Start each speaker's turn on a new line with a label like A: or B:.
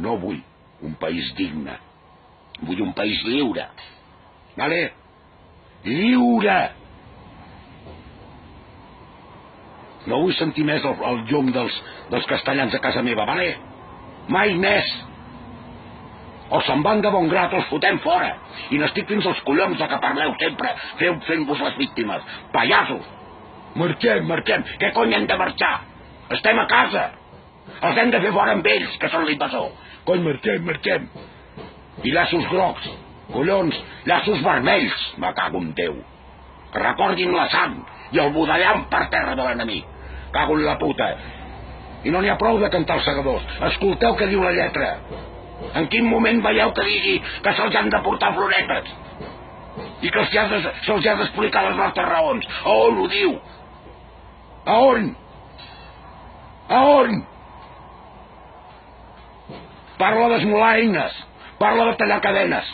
A: No vull un país digne. Vull un país lliure. Vale? Lliure! No vull sentir més el, el llum dels, dels castellans a casa meva, vale? Mai més! O se'n van de bon grat o els fotem fora. I n'estic fins als collons de que parleu sempre fent-vos les víctimes. Pallassos! Marxem, marxem. Què cony hem de marxar? Estem a casa. Els hem de fer fora amb ells, que són l'invasor. Cony, marxem, marxem. I llaços grocs. Collons, llaços vermells, me cago en Déu. Recordin la sang i el budellam per terra de l'enemic. Cago en la puta. I no n'hi ha prou de cantar els segadors. Escolteu què diu la lletra. En quin moment veieu que digui que se'ls han de portar floretes? I que se'ls ha, se ha d'explicar les nostres raons. A on ho diu? A on? A on? Parla d'esmolar eines. Parla de tallar cadenes.